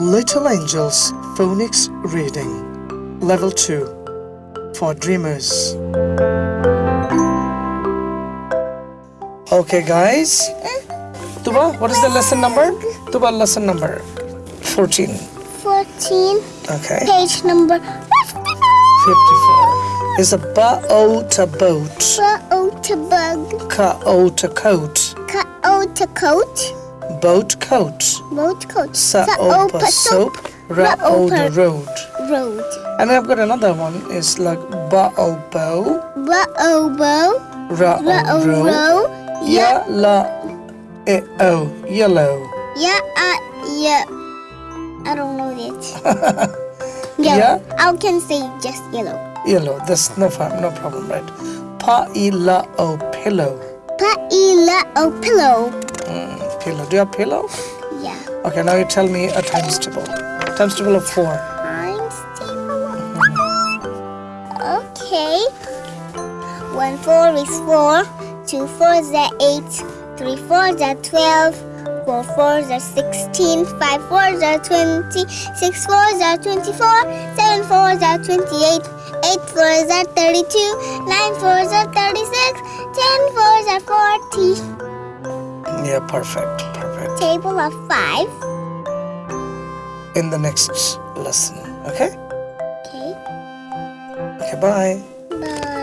Little Angels Phonics Reading Level 2 for Dreamers. Okay, guys. Tuba, what is the lesson number? Tuba, lesson number 14. 14, Okay. page number 54. 54 is a ba-o to boat, Ba-o to bug, ka-o to coat, ka-o to coat, boat coat, boat coat, sa-o soap, ra-o road. road. And I've got another one It's like ba-o bow, Ba-o ra-o ra-o row, row, ya la e o yellow. ya uh, ya. I don't know it. Yeah? Yellow. I can say just yellow. Yellow, that's no problem, no problem, right? Pa-i-la-o pillow. Pa-ila-o. Mm, pillow. Do you have pillow? Yeah. Okay, now you tell me a times table. Times table of four. Times table. Okay. One four is four. Two fours are eight. Three fours are twelve. Four fours are sixteen. Five fours are twenty. Six fours are twenty-four. Seven fours are twenty-eight. Eight fours are thirty-two. Nine fours are thirty-six. Yeah, perfect, perfect. Table of five. In the next lesson, okay? Okay. Okay, bye. Bye.